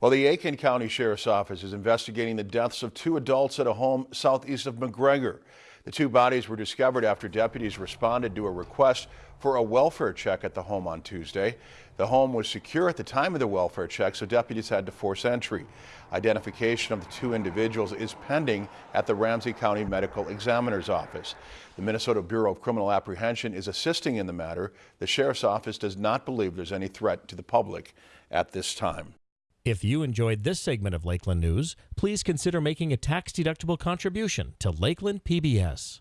Well, the Aitkin County Sheriff's Office is investigating the deaths of two adults at a home southeast of McGregor. The two bodies were discovered after deputies responded to a request for a welfare check at the home on Tuesday. The home was secure at the time of the welfare check, so deputies had to force entry. Identification of the two individuals is pending at the Ramsey County Medical Examiner's Office. The Minnesota Bureau of Criminal Apprehension is assisting in the matter. The Sheriff's Office does not believe there's any threat to the public at this time. If you enjoyed this segment of Lakeland News, please consider making a tax-deductible contribution to Lakeland PBS.